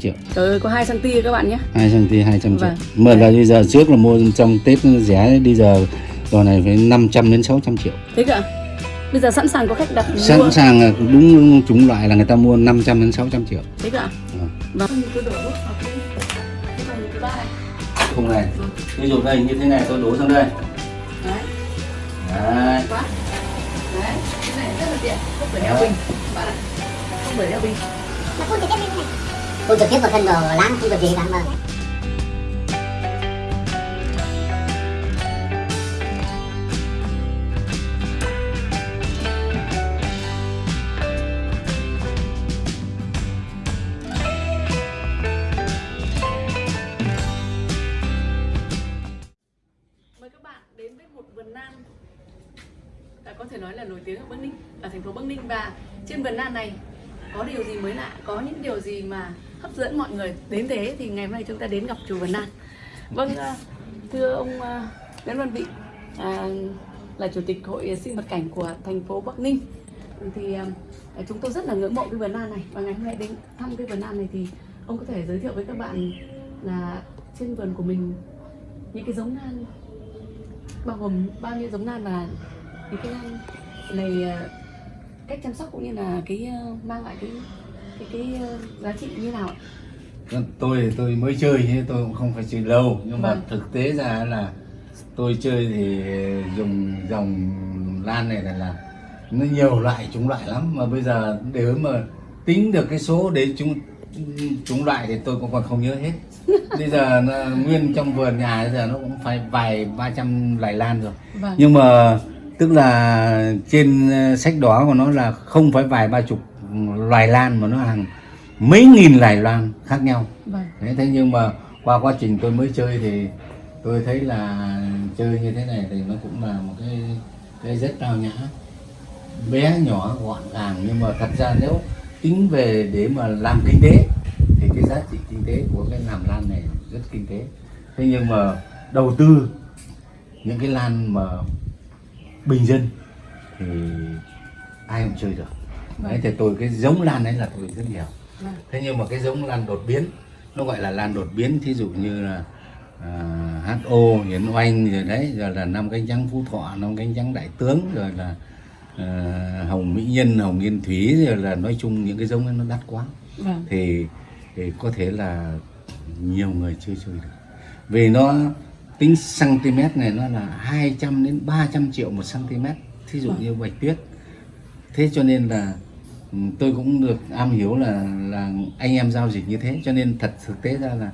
triệu Trời ơi, có 2 cm các bạn nhé. 2 cm 200 triệu Vâng. mà là bây giờ trước là mua trong Tết nó rẻ bây giờ đò này phải 500 đến 600 triệu Thế cả. Bây giờ sẵn sàng có khách đặt mua. sẵn sàng là đúng chủng loại là người ta mua 500 đến 600 triệu Thế cả. Vâng. Vâng. Thứ ba này. không này ví dụ đây như thế này tôi đổ sang đây Đấy. đấy Quá. Đấy. Cái này rất là tiện. Không phải đeo bình. Bạn ạ. Không phải đeo bình. Nó phun trực tiếp lên này phun trực tiếp vào thân đồ láng không được gì cả mà Mời các bạn đến với một vườn lan à, có thể nói là nổi tiếng ở Bắc Ninh, ở thành phố Bắc Ninh. Và trên vườn lan này có điều gì mới lạ, có những điều gì mà hấp dẫn mọi người. Đến thế thì ngày hôm nay chúng ta đến gặp chùa vườn lan. Vâng, à, thưa ông à, Nguyễn Văn Vị à, là chủ tịch hội sinh vật cảnh của thành phố Bắc Ninh. Thì à, chúng tôi rất là ngưỡng mộ cái vườn lan này. Và ngày hôm nay đến thăm cái vườn lan này thì ông có thể giới thiệu với các bạn là trên vườn của mình những cái giống lan bao gồm bao nhiêu giống lan và những cái lan này à, cách chăm sóc cũng như là cái mang lại cái cái cái ờ, giá trị như nào ạ? tôi tôi mới chơi chứ tôi cũng không phải chơi lâu nhưng mà Vâng. thực tế ra là tôi chơi thì dùng dòng lan này là, là nó nhiều loại chúng loại lắm mà bây giờ nếu mà tính được cái số để chúng chúng loại thì tôi cũng còn không nhớ hết bây giờ nó, nguyên trong vườn nhà bây giờ nó cũng phải vài ba trăm loại lan rồi Vâng. nhưng mà tức là trên ờ, sách đỏ của nó là không phải vài ba chục loài lan mà nó hàng mấy nghìn loài lan khác nhau. Vâng. thế thế nhưng mà qua quá trình tôi mới chơi thì tôi thấy là chơi như thế này thì nó cũng là một cái cái rất tao nhã. Bé nhỏ gọn gàng nhưng mà thật ra nếu tính về để mà làm kinh tế thì cái giá trị kinh tế của cái làm lan này rất kinh tế. Thế nhưng mà đầu tư những cái lan mà bình dân thì ai cũng chơi được đấy thì tôi cái giống lan đấy là tôi rất nhiều. Vâng. thế nhưng mà cái giống lan đột biến nó gọi là lan đột biến thí dụ như là à, HO Hiến Oanh rồi đấy rồi là năm cánh trắng Phú Thọ năm cánh trắng Đại Tướng rồi là à, Hồng Mỹ Nhân Hồng Yên Thúy rồi là nói chung những cái giống ấy nó đắt quá. Vâng. thì, thì có thể là nhiều người chưa chơi được. Vì nó tính cm này nó là 200 đến 300 triệu một cm thí dụ như bạch tuyết. Thế cho nên là tôi cũng được am hiểu là là anh em giao dịch như thế cho nên thật thực tế ra là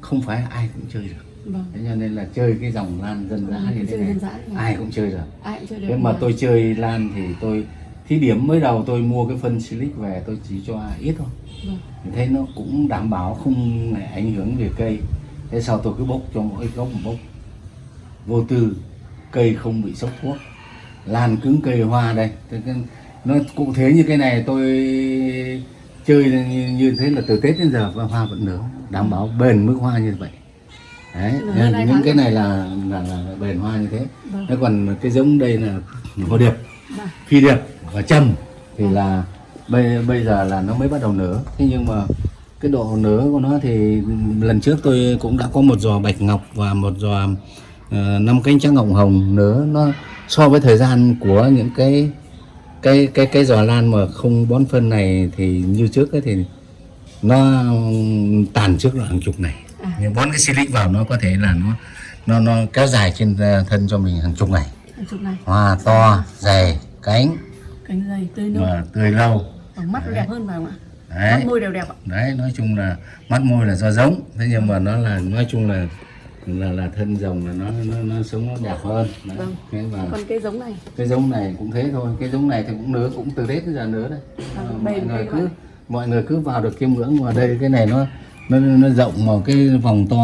không phải ai cũng chơi được Vâng. thế cho nên là chơi cái dòng lan dân dã Ừ, như thế này ai cũng chơi được Ai cũng chơi được. thế mà Vâng. tôi chơi lan thì tôi thí điểm mới đầu tôi mua cái phân silic về tôi chỉ cho ít thôi Vâng. Thì thấy nó cũng đảm bảo không ảnh hưởng về cây thế sau tôi cứ bốc cho mỗi gốc một bốc vô tư cây không bị sốc thuốc lan cứng cây hoa đây nó cụ thể như cái này tôi chơi như, như thế là từ tết đến giờ và hoa vẫn nở đảm bảo bền mức hoa như vậy. Đấy hai những cái này là là, là bền hoa như thế. Vâng. thế còn cái giống đây là hồ điệp Vâng. phi điệp và trầm thì là bây bây giờ là nó mới bắt đầu nở. Thế nhưng mà cái độ nở của nó thì lần trước tôi cũng đã có một giò bạch ngọc và một giò ờ, năm cánh trắng ngọc hồng nở. Nó so với thời gian của những cái cái cái cái giò lan mà không bón phân này thì như trước ấy thì nó tàn trước là hàng chục này. À. nhưng bón cái silic vào nó có thể là nó nó nó kéo dài trên ờ, thân cho mình hàng chục ngày. Hàng chục này. hoa to dày cánh. Cánh dày tươi mà tươi lâu. Mắt nó đẹp hơn phải không ạ? đấy. Mắt môi đều đẹp ạ. đấy nói chung là mắt môi là do giống. Thế nhưng mà nó là nói chung là là là thân rồng là nó nó nó sống nó đẹp hơn đấy. Vâng. thế mà Còn cây giống này cái giống này cũng thế thôi cái giống này thì cũng nứa cũng từ tết đến giờ nứa đây À, Ờ, mọi người cứ mọi người cứ vào được kiêm ngưỡng mà đây cái này nó nó nó rộng mà cái vòng to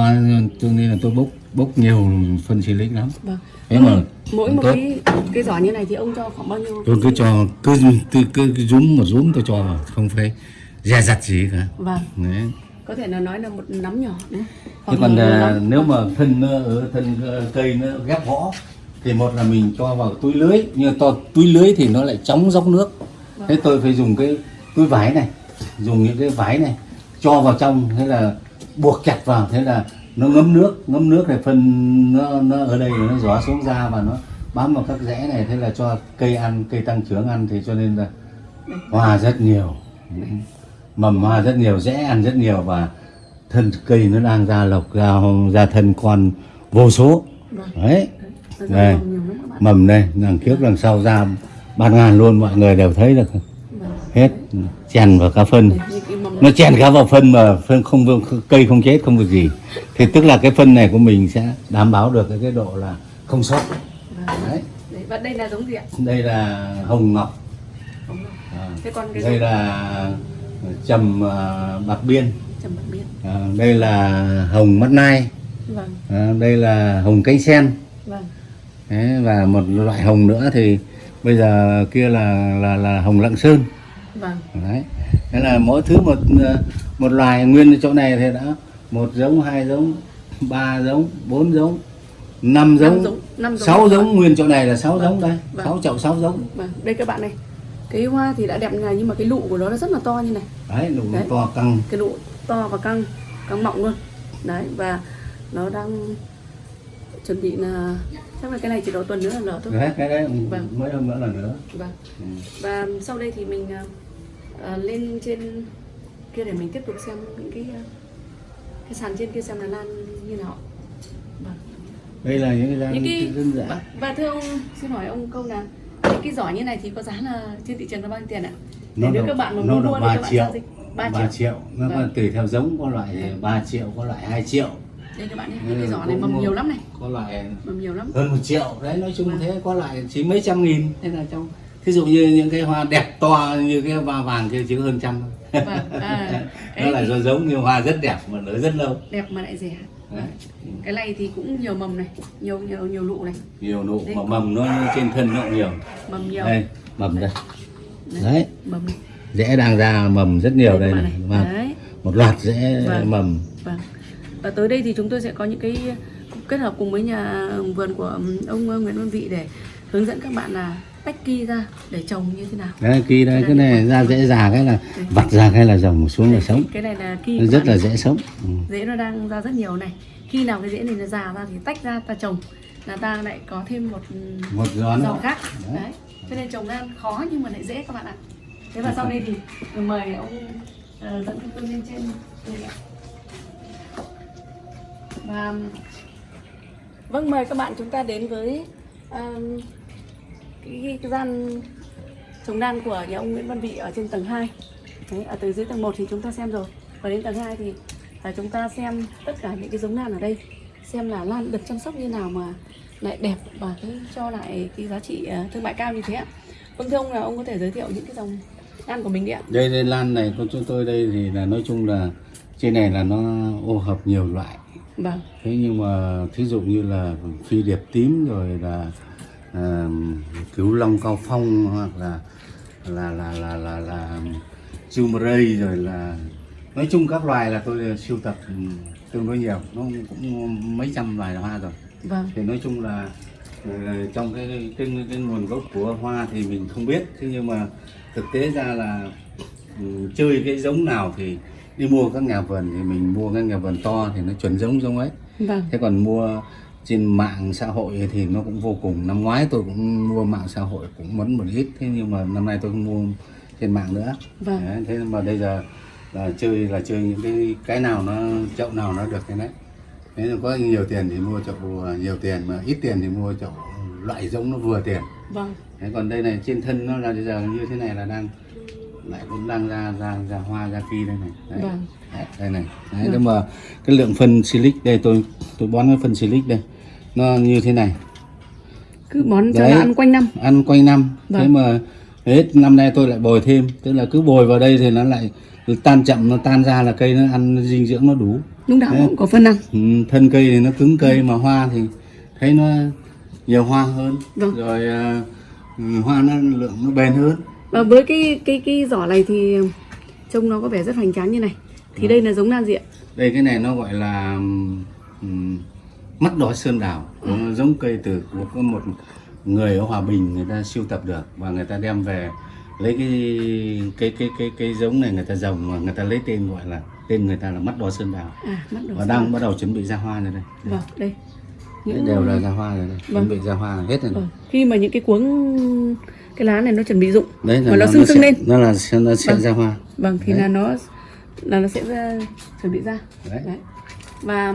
cho nên là tôi bốc bốc nhiều phân silic lắm Vâng. thế mà Mỗi cũng một tốt. cái cái giỏ như này thì ông cho khoảng bao nhiêu? tôi cứ cho cứ cứ, cứ, cứ rúm một rúm tôi cho vào không phải dè dặt gì cả Vâng. đấy Có thể là nói là một nắm nhỏ thế Hoặc còn à, nếu mà thân ở thân ờ, cây nó ghép vỏ thì một là mình cho vào túi lưới. Nhưng to túi lưới thì nó lại chóng dốc nước. Thế tôi phải dùng cái túi vải này dùng những cái vải này cho vào trong thế là buộc chặt vào thế là nó ngấm nước. Ngấm nước này phân nó, nó ở đây nó gió xuống ra và nó bám vào các rẽ này thế là cho cây ăn cây tăng trưởng ăn thì cho nên là hoa rất nhiều mầm hoa rất nhiều rẽ ăn rất nhiều và thân cây nó đang ra lộc ra ra thân con vô số. Vâng. đấy. Đây. mầm đây đằng trước đằng sau ra bạt ngàn luôn mọi người đều thấy được. Vâng. hết. Chèn vào cá phân. Nó chèn cá vào phân mà phân không cây không chết không việc gì. Thì tức là cái phân này của mình sẽ đảm bảo được cái, cái độ là không sót. Vâng. đấy. Và đây là giống gì ạ? đây là hồng ngọc. À, Thế còn cái đây là trầm à, bạc biên trầm bạc biên. à, đây là hồng mắt nai Vâng. à, đây là hồng cánh sen Vâng. Đấy, và một loại hồng nữa thì bây giờ kia là là là hồng lạng sơn Vâng. đấy thế là mỗi thứ một ờ, một loài nguyên chỗ này thì đã một giống hai giống ba giống bốn giống năm giống giống, năm giống. sáu giống nguyên chỗ này là sáu giống đây Vâng. sáu chậu sáu giống Vâng. Đây các bạn này. Cái hoa thì đã đẹp này nhưng mà cái lụ của nó nó rất là to như này. đấy nụ Đấy. to căng Cái lụ to và căng, căng mọng luôn. Đấy và nó đang chuẩn bị là chắc là cái này chỉ độ tuần nữa là nở thôi. đấy cái đấy Vâng. mấy hôm nữa là nữa Vâng. ừ. Và sau đây thì mình à, lên trên kia để mình tiếp tục xem những cái à, cái sàn trên kia xem là lan như nào. Vâng. đây là những cái những cái dã và, và thưa ông xin hỏi ông câu là những cái giỏ như này thì có giá là trên thị trường là bao nhiêu tiền ạ? Để nếu các bạn mà nó muốn mua thì ba các bạn triệu giao dịch 3 ba triệu. triệu nó Vâng. tùy theo giống có loại thì 3 triệu có loại 2 triệu Đây các bạn nhé, những cái giỏ này mầm nhiều lắm này, có loại mầm nhiều lắm. hơn một triệu đấy nói chung Vâng. thế có lại chỉ mấy trăm nghìn thế là trong thí dụ như những cái hoa đẹp to như cái hoa vàng kia chỉ hơn trăm thôi Vâng. À, nó là thì do giống như hoa rất đẹp mà nở rất lâu đẹp mà lại rẻ. Đấy. Cái này thì cũng nhiều mầm này, nhiều nhiều nhiều lụ này, nhiều nụ Đây. mà mầm nó trên thân nó nhiều mầm nhiều. đây mầm đây Đấy. đấy Mầm này. rễ đang ra mầm rất nhiều đây các bạn này này. Vâng. Đấy. một loạt rễ Vâng. mầm Vâng. Và tới đây thì chúng tôi sẽ có những cái kết hợp cùng với nhà vườn của ông Nguyễn Văn Vị để hướng dẫn các bạn là tách ki ra để trồng như thế nào. đấy kỳ đây cái này ra rễ già cái là vặt ra cái là dòng xuống là sống Cái này là ki nó của rất là dễ sống ừ. rễ nó đang ra rất nhiều này. Khi nào cái rễ này nó già ra thì tách ra ta trồng là ta lại có thêm một một dòng khác. Đấy. Đấy. Cho nên trồng lan khó nhưng mà lại dễ các bạn ạ. Thế và sau đây thì mời ông ờ, dẫn chúng tôi lên trên. Và vâng mời các bạn chúng ta đến với um, cái, cái gian trồng đan của nhà ông Nguyễn Văn Vị ở trên tầng 2 Đấy, ở từ dưới tầng 1 thì chúng ta xem rồi. Và đến tầng 2 thì à, chúng ta xem tất cả những cái giống lan ở đây. Xem là lan được chăm sóc như nào mà lại đẹp và cái cho lại cái giá trị à, thương mại cao như thế ạ. Vâng thưa ông là ông có thể giới thiệu những cái dòng lan của mình đi ạ. Đây đây lan này của chúng tôi đây thì là nói chung là trên này là nó ô hợp nhiều loại. Vâng. Thế nhưng mà thí dụ như là phi điệp tím rồi là à, cứu long cao phong hoặc là là là là là, là chumray rồi là nói chung các loài là tôi sưu tập tương đối nhiều. Nó cũng mấy trăm loài hoa rồi. Vâng. Thì nói chung là ờ, trong cái, cái cái nguồn gốc của hoa thì mình không biết. Thế nhưng mà thực tế ra là chơi cái giống nào thì đi mua các nhà vườn thì mình mua các nhà vườn to thì nó chuẩn giống giống ấy. Vâng. Thế còn mua trên mạng xã hội thì nó cũng vô cùng. Năm ngoái tôi cũng mua mạng xã hội cũng mấn một ít thế nhưng mà năm nay tôi không mua trên mạng nữa. Vâng. Đấy, thế mà bây giờ là chơi là chơi những cái cái nào nó chậu nào nó được cái đấy. Nếu có nhiều tiền thì mua chậu nhiều tiền mà ít tiền thì mua chậu loại giống nó vừa tiền. Vâng. Thế còn đây này trên thân nó là bây giờ như thế này là đang lại cũng đang ra ra ra hoa ra kỳ đây này. Đấy. Vâng. Đấy, đây này. Đấy, nhưng mà cái lượng phân silic đây tôi tôi bón cái phân silic đây nó như thế này cứ bón cho Đấy. nó ăn quanh năm ăn quanh năm thế Vâng. mà hết năm nay tôi lại bồi thêm tức là cứ bồi vào đây thì nó lại tan chậm nó tan ra là cây nó ăn dinh dưỡng nó đủ nào Đấy. cũng có phân ăn Ừ, thân cây thì nó cứng cây mà hoa thì thấy nó nhiều hoa hơn Vâng. rồi à, ừ, hoa nó lượng nó bền hơn và với cái cái cái giỏ này thì trông nó có vẻ rất hoành tráng như này thì Vâng. đây là giống lan gì ạ đây cái này nó gọi là ừm, mắt đỏ sơn nó giống cây từ của có một người ở hòa bình người ta siêu tập được và người ta đem về lấy cái cái cái cái cái giống này người ta trồng mà người ta lấy tên gọi là tên người ta là mắt đỏ sơn đào à mắt đầu và đang bắt đầu chuẩn bị ra hoa rồi đây. Vâng đây. Đấy, đều là ra hoa rồi đây. Chuẩn bị ra hoa là hết rồi. Vâng. khi mà những cái cuống cái lá này nó chuẩn bị rụng đấy là mà nó nó sưng sưng lên. nó là nó sẽ Vâng. ra hoa. Vâng thì Đấy. là nó là nó sẽ ra, chuẩn bị ra. Đấy. Đấy. Và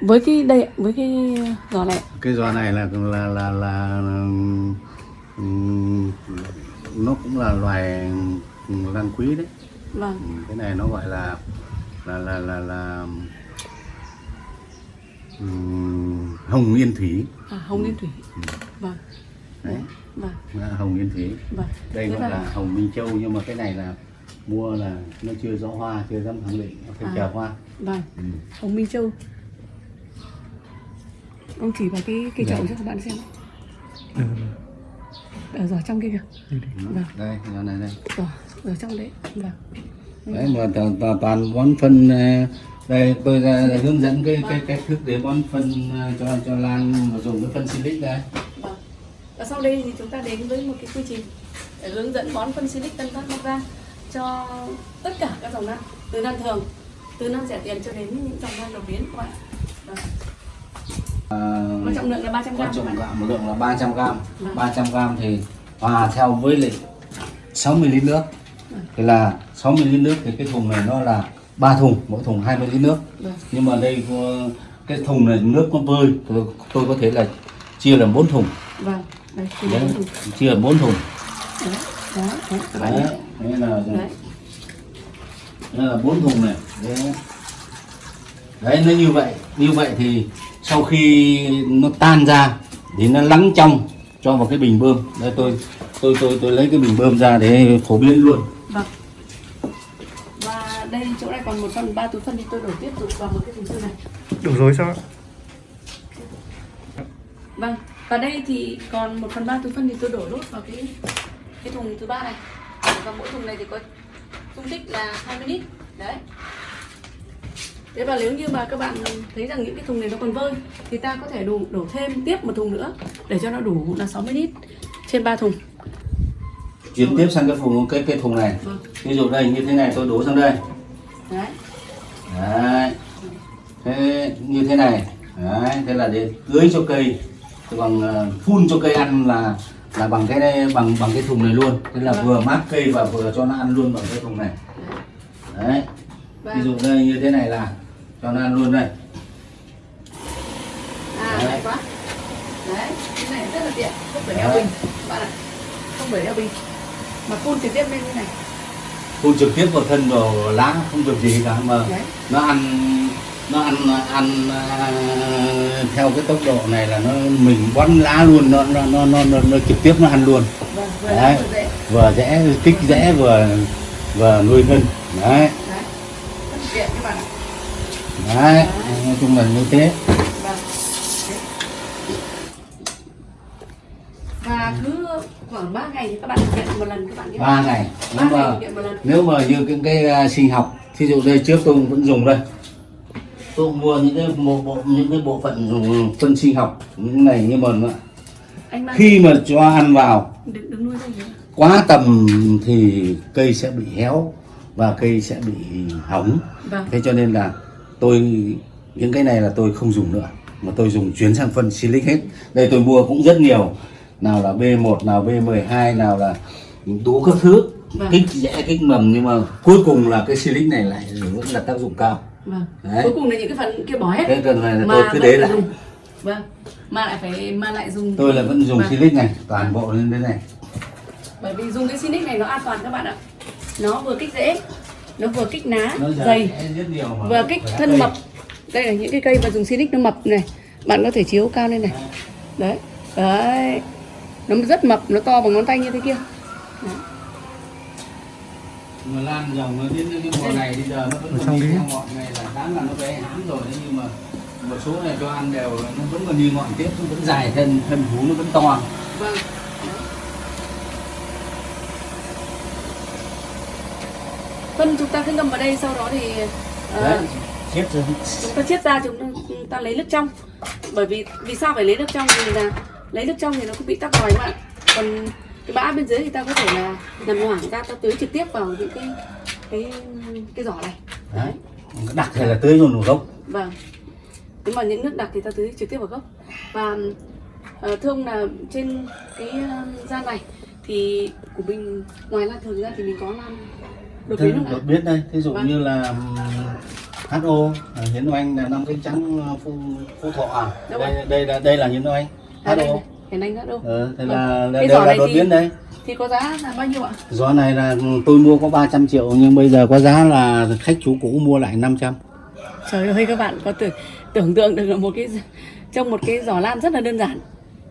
với cái đây với cái giò này cái giò này là là là là ừm, nó cũng là loài lan quý đấy. Vâng. Cái này nó gọi là là là là là ừm, hồng yên thủy. À, hồng liên thủy. Vâng. Đấy. Vâng. Hồng yên thủy. Vâng. Đây gọi là- là hồng minh châu nhưng mà cái này là mua là nó chưa rõ hoa chưa dám khẳng định nó phải À. chờ hoa. Vâng. Ừ. hồng minh châu ông chỉ vào cái cái Dạ. chậu cho các bạn xem. Ở giỏ trong kia kìa. Vâng. Đây giò này đây. Giỏ ở trong đấy. Vâng. Đấy mà toàn, toàn, toàn bón phân ờ, đây tôi ra để hướng dẫn cái cái cách thức để bón phân ờ, cho cho lan và dùng cái phân silic đây. Vâng. Và sau đây thì chúng ta đến với một cái quy trình để hướng dẫn bón phân silic tân phát Bắc Giang cho tất cả các dòng lan từ lan thường, từ lan rẻ tiền cho đến những dòng lan đột biến các bạn. Vâng. À, trọng lượng là 300 có gram trọng gạo một lượng là 300 gram Vâng. 300 gram thì hòa theo với lại 60 lít nước thì là 60 lít nước thì cái thùng này nó là ba thùng mỗi thùng 20 lít nước Vâng. nhưng mà đây có- cái thùng này nước nó vơi tôi, tôi có thể là chia làm bốn thùng Vâng. Đây, đấy, thùng. chia làm bốn thùng Đấy. Đó, đấy, đấy, nhé. đấy là Đấy. đây là bốn thùng này đấy. Đấy nó như vậy như vậy thì sau khi nó tan ra thì nó lắng trong cho vào cái bình bơm đây tôi tôi tôi tôi lấy cái bình bơm ra để phổ biến luôn Vâng. Và đây chỗ này còn một phần ba túi phân thì tôi đổ tiếp tục vào một cái thùng sư này. Đủ rồi sao ạ? Vâng, và đây thì còn 1 phần 3 túi phân thì tôi đổ lốt vào cái cái thùng thứ ba này. Và mỗi thùng này thì có dung tích là 20 lít. Đấy. Thế và nếu như mà các bạn thấy rằng những cái thùng này nó còn vơi thì ta có thể đổ, đổ thêm tiếp một thùng nữa để cho nó đủ là 60 lít trên 3 thùng. chuyển tiếp sang cái thùng cái cái thùng này. Vâng. ví dụ đây như thế này tôi đổ sang đây. Đấy. đấy. Thế như thế này. Đấy thế là để tưới cho cây. Thế bằng ờ, phun cho cây ăn là là bằng cái này bằng bằng cái thùng này luôn. Thế là Vâng. vừa mát cây và vừa cho nó ăn luôn bằng cái thùng này. Đấy. Và ví dụ đây như thế này là cho nó ăn luôn đây à Đấy. hay quá. Đấy, cái này rất là tiện, không phải đeo bình. Bạn ạ. Không phải đeo bình. Mà phun trực tiếp lên như này. phun trực tiếp vào thân vào lá không việc gì cả mà Đấy. nó ăn nó ăn ăn à, theo cái tốc độ này là nó mình bón lá luôn nó nó nó nó, nó, nó trực tiếp nó ăn luôn Vâng, vừa Đấy. vừa dễ kích dễ vừa vừa nuôi thân đấy Đấy. Rất là tiện các bạn ạ. Đấy nói chung là như thế. Và cứ khoảng 3 ngày thì các bạn thực hiện một lần các bạn nhé. ba ngày Ba nếu ngày mà lần. nếu mà như cái, cái à, sinh học ví dụ đây trước tôi vẫn dùng đây tôi mua những cái bộ, bộ những cái bộ phận ừ, phân sinh học những này nhưng mà khi mà cho ăn vào đừng đừng quá tầm thì cây sẽ bị héo và cây sẽ bị hỏng Vâng. thế cho nên là tôi những cái này là tôi không dùng nữa mà tôi dùng chuyển sang phân silic hết đây tôi mua cũng rất nhiều nào là B1 nào B12 nào là đủ các thứ Vâng. kích rẽ kích mầm nhưng mà cuối cùng là cái silic này lại vẫn là tác dụng cao Vâng. Đấy. Cuối cùng là những cái phần kia bỏ hết. thế cần phải là Mà tôi cứ để lại dùng. Vâng. Mà lại phải mà lại dùng tôi là vẫn dùng Vâng. silic này toàn bộ lên thế này Bởi vì dùng cái Sinic này nó an toàn các bạn ạ. Nó vừa kích rễ, nó vừa kích ná, nó dày, vừa kích thân mập. Đây là những cái cây mà dùng Sinic nó mập này. Bạn có thể chiếu cao lên này. Đấy. Đấy. Nó rất mập, nó to bằng ngón tay như thế kia. Đấy. mà lan dòng nó đến cái mùa này bây giờ nó vẫn còn đi theo ngọn này là đáng là nó bé hãm rồi đấy nhưng mà một số này cho ăn đều nó vẫn còn đi ngọn tiếp nó vẫn dài thân thân vú nó vẫn to Vâng. Phân chúng ta cứ ngâm vào đây sau đó thì ờ, đấy chúng ta chiết ra chúng ta, chúng ta lấy nước trong. Bởi vì vì sao phải lấy nước trong? Vì là lấy nước trong thì nó cũng bị tắc vòi bạn còn cái bã bên dưới thì ta có thể là nằm hoảng ra ta tưới trực tiếp vào những cái cái cái giỏ này. Đấy đặc thì là tưới luôn gốc. Vâng. Nếu mà những nước đặc thì ta tưới trực tiếp vào gốc. Và ờ, thưa ông là trên cái ờ, gian này thì của mình ngoài lan thường ra thì mình có lan Thế đột biến đây. Thí dụ Vâng. như là HO à, hiến oanh là năm cánh trắng à, phú, phú thọ à? Đâu đây, đây là đây là hiến oanh à, đây HO này hiền anh đã đâu ờ, thế Vâng. là Cái đây giỏ là đột thì- biến đây. thì có giá là bao nhiêu ạ? Gió này là tôi mua có 300 triệu nhưng bây giờ có giá là khách chú cũ mua lại 500 Trời ơi các bạn có tưởng tưởng tượng được là một cái trong một cái giỏ lan rất là đơn giản.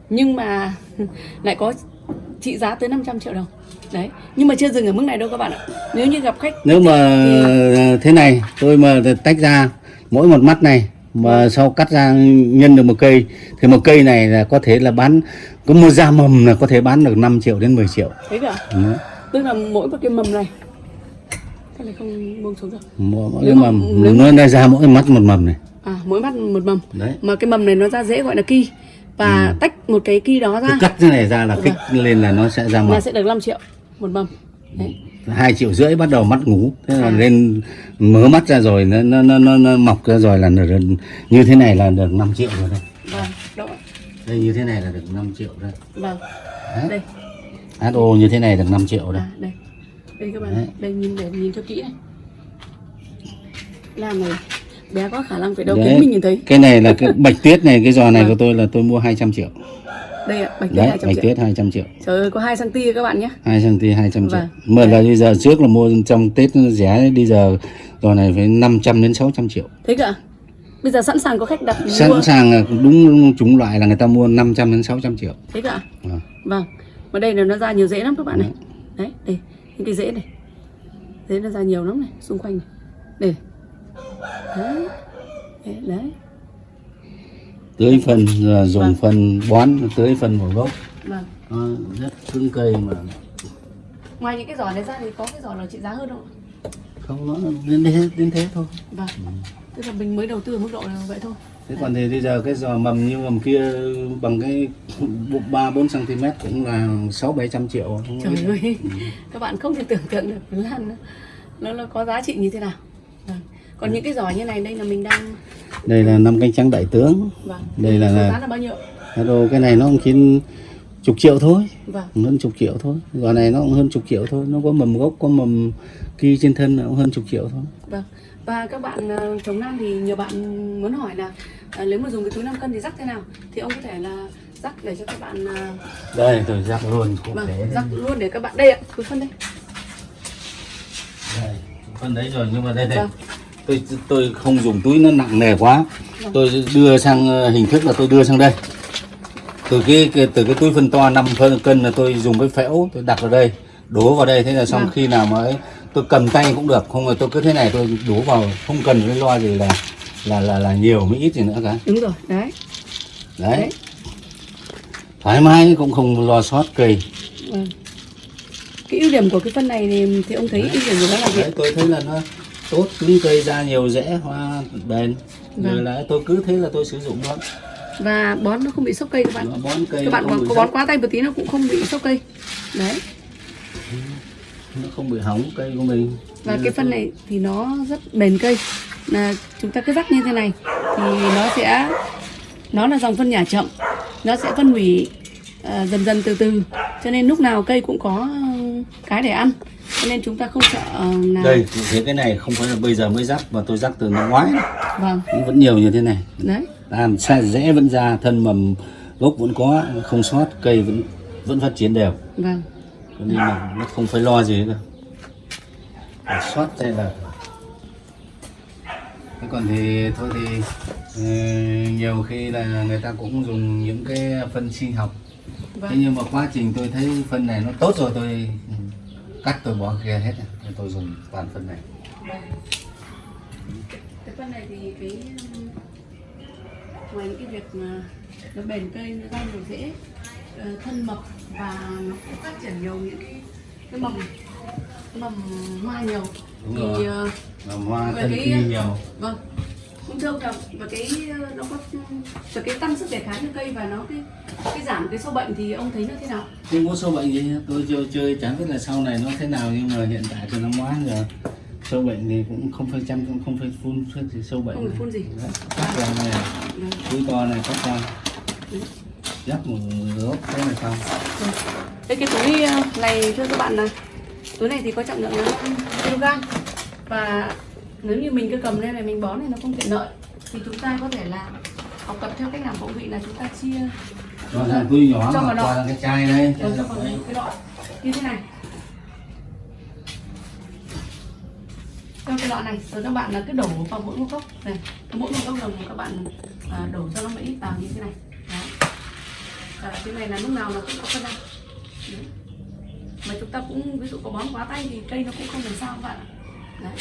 Nhưng mà lại có trị giá tới 500 triệu đồng đấy nhưng mà chưa dừng ở mức này đâu các bạn ạ. Nếu như gặp khách nếu mà thì- thế này tôi mà tách ra mỗi một mắt này mà sau cắt ra nhân được một cây thì một cây này là có thể là bán có một da mầm là có thể bán được 5 triệu đến 10 triệu. Thấy cả Ừ. tức là mỗi một cái mầm này. Cái này không buông xuống được. Mỗi, mỗi cái mà- mầm nếu nó ra mỗi mắt một mầm này. À mỗi mắt một mầm. Đấy. Mà cái mầm này nó ra dễ gọi là ki. Và tách một cái ki đó cứ ra cắt cái này ra là kích lên là nó sẽ ra mầm. sẽ được 5 triệu một mầm đấy. Hai triệu rưỡi bắt đầu mắt ngủ. Thế là À. lên mở mắt ra rồi nó nó nó, nó, nó mọc ra rồi là được, như thế này là được 5 triệu rồi đây vâng ạ? đây như thế này là được 5 triệu đây vâng. Đấy. đây. HO như thế này được 5 triệu đây À, đây. Đây các bạn Đấy. đây nhìn để nhìn cho kỹ này. Làm này bé có khả năng phải đâu Đấy. kính mình nhìn thấy. Cái này là cái bạch tuyết này cái giò này Vâng. của tôi là tôi mua 200 triệu đây ạ bạch tuyết đấy 200 bạch triệu. Tuyết 200 triệu. Trời ơi có 2 cm các bạn nhé. 2 cm 200 triệu. Vâng. mà là bây giờ trước là mua trong Tết rẻ bây giờ giò này phải 500 đến 600 triệu. Thấy cả bây giờ sẵn sàng có khách đặt mua. Sẵn sàng là đúng chủng loại là người ta mua 500 đến 600 triệu. Thấy cả Vâng. vâng. Mà đây là nó ra nhiều rễ lắm các bạn này. Đấy. Đây những cái rễ này. Rễ nó ra nhiều lắm này xung quanh này. Đây. Đấy đấy, đấy. Tưới phân dùng Vâng. phân bón tưới phân vào gốc. Vâng. Nó rất cứng cây mà. Ngoài những cái giỏ này ra thì có cái giỏ nào trị giá hơn không không nó đến thế đến thế thôi. Vâng. Tức là mình mới đầu tư ở mức độ là vậy thôi. Thế còn thì bây giờ cái giò mầm như mầm kia bằng cái ba bốn cm cũng là sáu bảy trăm triệu. Trời ơi, các bạn không thể tưởng tượng được lan. Nó, nó, nó có giá trị như thế nào. Vâng. Còn những cái giỏ như này đây là mình đang đây là năm cánh trắng đại tướng vâng. Đây là- giá là bao nhiêu? Hello, cái này nó cũng chỉ chục triệu thôi Vâng. hơn chục triệu thôi giò này nó cũng hơn chục triệu thôi nó có mầm gốc có mầm kia trên thân nó cũng hơn chục triệu thôi Vâng. Và các bạn ờ, chống nam thì nhiều bạn muốn hỏi là ờ, nếu mà dùng cái túi 5 cân thì rắc thế nào? Thì ông có thể là rắc để cho các bạn ờ, đây tôi rắc luôn vâng, rắc luôn để các bạn đây ạ, túi phân đây. đây phân đấy rồi nhưng mà đây đây Vâng. Tôi tôi không dùng túi nó nặng nề quá tôi đưa sang ờ, hình thức là tôi đưa sang đây từ cái, cái từ cái túi phân to 5 phân cân là tôi dùng cái phễu tôi đặt vào đây đổ vào đây thế là xong Vâng. khi nào mà ấy, tôi cầm tay cũng được không là tôi cứ thế này tôi đổ vào không cần cái lo gì là là là là nhiều mới ít gì nữa cả Đúng rồi, đấy. đấy, Đấy. thoải mái cũng không lo sót cây Vâng. Cái ưu điểm của cái phân này thì, thì ông thấy ưu điểm của nó là gì? đấy tôi thấy là nó tốt cứng cây ra nhiều rễ hoa bền. Rồi Vâng. là tôi cứ thế là tôi sử dụng nó Và bón nó không bị sốc cây các bạn. nó bón cây các bạn có, có bón quá tay một tí nó cũng không bị sốc cây. Đấy. Nó không bị hỏng cây của mình. Và Nên cái phân tôi- này thì nó rất bền cây. Là chúng ta cứ rắc như thế này thì nó sẽ nó là dòng phân nhả chậm. Nó sẽ phân hủy ờ, dần dần từ từ. Cho nên lúc nào cây cũng có ờ, cái để ăn cho nên chúng ta không sợ ờ, là đây thế cái này không phải là bây giờ mới rắc mà tôi rắc từ năm ngoái. Vâng. Vẫn nhiều như thế này. Đấy. Làm sai rễ vẫn ra thân mầm gốc vẫn có không sót cây vẫn vẫn phát triển đều. Vâng. Cho nên là nó không phải lo gì đâu. Sót hay là thế còn thì thôi thì ừ, nhiều khi là người ta cũng dùng những cái phân sinh học. Thế vâng. nhưng mà quá trình tôi thấy phân này nó tốt rồi tôi cắt tôi bỏ kia hết rồi. Nên tôi dùng toàn phân này cái phân này thì cái ngoài những cái việc mà nó bền cây nó ra nhiều rễ ờ, thân mập và nó cũng phát triển nhiều những cái cái mầm cái mầm hoa nhiều Đúng thì rồi. ờ, mà hoa thân cái- nhiều vâng cũng thưa ông là và cái ờ, nó có và cái tăng sức đề kháng cho cây và nó cái cái giảm cái sâu bệnh thì ông thấy nó thế nào? Không có sâu bệnh gì tôi chơi, chơi chán biết là sau này nó thế nào nhưng mà hiện tại tôi năm ngoái rồi. Sâu bệnh thì cũng không phải chăm không phải phun gì sâu bệnh Không phải này. phun gì. Cắt ra này Ừ. túi to này cắt ra. Dắt một gốc thế này xong. Đây cái túi ờ, này thưa các bạn là túi này thì có trọng lượng là 5 kg. Và nếu như mình cứ cầm lên này mình bón này nó không tiện lợi thì chúng ta có thể là học tập theo cách làm của vị là chúng ta chia cho ra túi nhỏ Cho vào nọ. cái chai đây cho vào cái lọ như thế này trong cái lọ này rồi các bạn là cứ đổ vào mỗi một cốc này mỗi một cốc đồng các bạn à, đổ cho nó ít vào như thế này Đó. À, cái này là lúc nào nó cũng có đo Đấy. mà chúng ta cũng ví dụ có bón quá tay thì cây nó cũng không làm sao các bạn ạ. Đấy.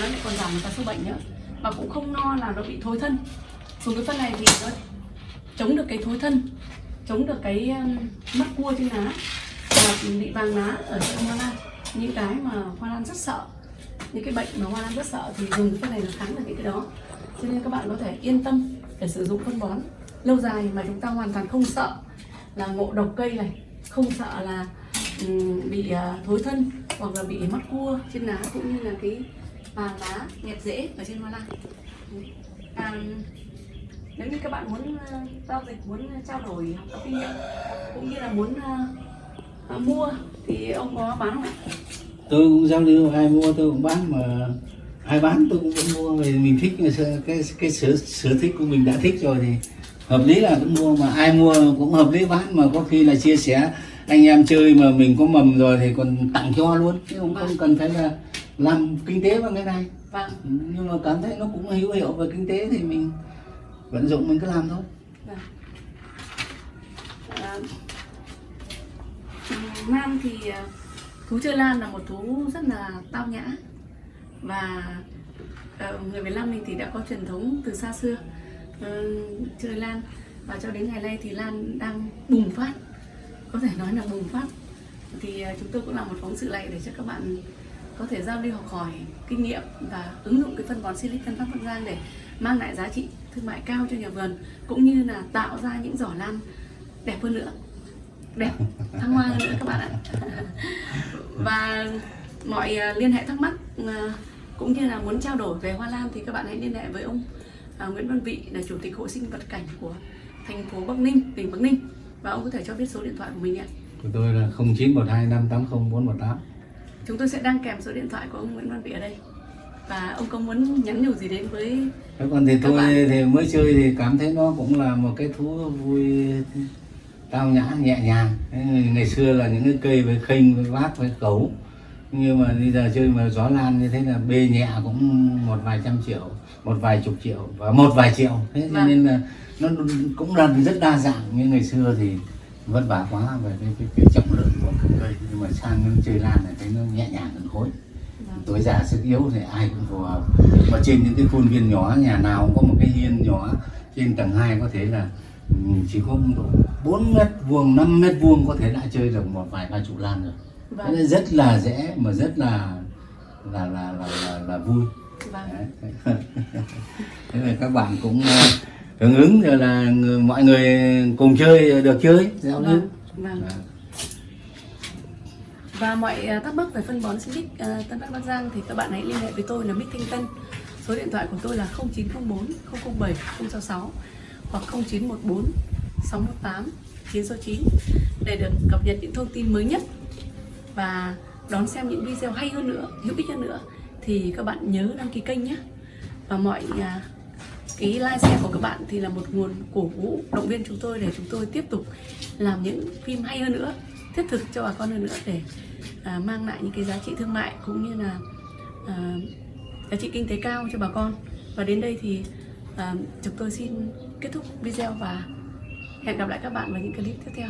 Nó lại còn giảm cả sâu bệnh nữa. Mà cũng không no là nó bị thối thân. Dùng cái phân này thì nó chống được cái thối thân, chống được cái um, mắt mất cua trên lá và bị vàng lá ở trên hoa lan. Những cái mà hoa lan rất sợ, những cái bệnh mà hoa lan rất sợ thì dùng cái phân này nó kháng được những cái đó. Cho nên các bạn có thể yên tâm để sử dụng phân bón lâu dài mà chúng ta hoàn toàn không sợ là ngộ độc cây này, không sợ là bị à, thối thân hoặc là bị mất cua trên lá cũng như là cái vàng lá nhẹt rễ ở trên hoa lan. À, nếu như các bạn muốn ờ, giao dịch muốn trao đổi học tập kinh nghiệm cũng như là muốn ờ, ờ, mua thì ông có bán không ạ? Tôi cũng giao lưu ai mua tôi cũng bán mà ai bán tôi cũng vẫn mua vì mình thích cái cái, cái sở sở thích của mình đã thích rồi thì hợp lý là cũng mua mà ai mua cũng hợp lý bán mà có khi là chia sẻ anh em chơi mà mình có mầm rồi thì còn tặng cho luôn chứ không không cần phải là làm kinh tế bằng cái này. Vâng. Nhưng mà cảm thấy nó cũng hữu hiệu về kinh tế thì mình vận dụng mình cứ làm thôi. Vâng. À, Nam thì ờ, thú chơi lan là một thú rất là tao nhã. Và ờ, người Việt Nam mình thì đã có truyền thống từ xa xưa ờ, chơi lan. Và cho đến ngày nay thì lan đang bùng phát. Có thể nói là bùng phát. Thì ờ, chúng tôi cũng làm một phóng sự này để cho các bạn có thể giao lưu học hỏi, kinh nghiệm và ứng dụng cái phân bón Silic Pháp Bắc Giang để mang lại giá trị thương mại cao cho nhà vườn, cũng như là tạo ra những giỏ lan đẹp hơn nữa. Đẹp, thăng hoa hơn nữa các bạn ạ. Và mọi à, liên hệ thắc mắc à, cũng như là muốn trao đổi về hoa lan thì các bạn hãy liên hệ với ông à, Nguyễn Văn Vị là chủ tịch hội sinh vật cảnh của thành phố Bắc Ninh, tỉnh Bắc Ninh. Và ông có thể cho biết số điện thoại của mình ạ. Của tôi là 0912 580 418 chúng tôi sẽ đăng kèm số điện thoại của ông Nguyễn Văn Vị ở đây. Và ông có muốn nhắn nhủ gì đến với còn thì tôi bạn- thì mới chơi thì cảm thấy nó cũng là một cái thú vui tao nhã nhẹ nhàng. Ngày- xưa là những cái cây với khênh với vác với cấu. Nhưng mà bây giờ chơi mà gió lan như thế là bê nhẹ cũng một vài trăm triệu một vài chục triệu và một vài triệu. Thế cho Vâng. nên là nó cũng là rất đa dạng. Như ngày xưa thì vất vả quá về cái, cái, cái cây nhưng mà sang cái chơi lan này thấy nó nhẹ nhàng hơn khối tuổi già sức yếu thì ai cũng phù hợp và trên những cái khuôn viên nhỏ nhà nào cũng có một cái hiên nhỏ trên tầng 2 có thể là ừ, chỉ có độ 4 mét vuông 5 mét vuông có thể đã chơi được một vài ba chục lan rồi Vâng. Rất là dễ mà rất là là là là là, là vui Vâng. Thế là các bạn cũng ờ, hưởng ứng rồi là mọi người cùng chơi được chơi giao lưu Vâng. Vâng. Và mọi ờ, thắc mắc về phân bón sinh à, ờ, Tân Bắc Bắc Giang thì các bạn hãy liên hệ với tôi là Mích Thanh Tân. Số điện thoại của tôi là 0904 007 066 hoặc 0914 618 969 để được cập nhật những thông tin mới nhất và đón xem những video hay hơn nữa, hữu ích hơn nữa thì các bạn nhớ đăng ký kênh nhé. Và mọi à, cái like share của các bạn thì là một nguồn cổ vũ động viên chúng tôi để chúng tôi tiếp tục làm những phim hay hơn nữa thiết thực cho bà con hơn nữa để à, mang lại những cái giá trị thương mại cũng như là à, giá trị kinh tế cao cho bà con. Và đến đây thì à, chúng tôi xin kết thúc video và hẹn gặp lại các bạn vào những clip tiếp theo.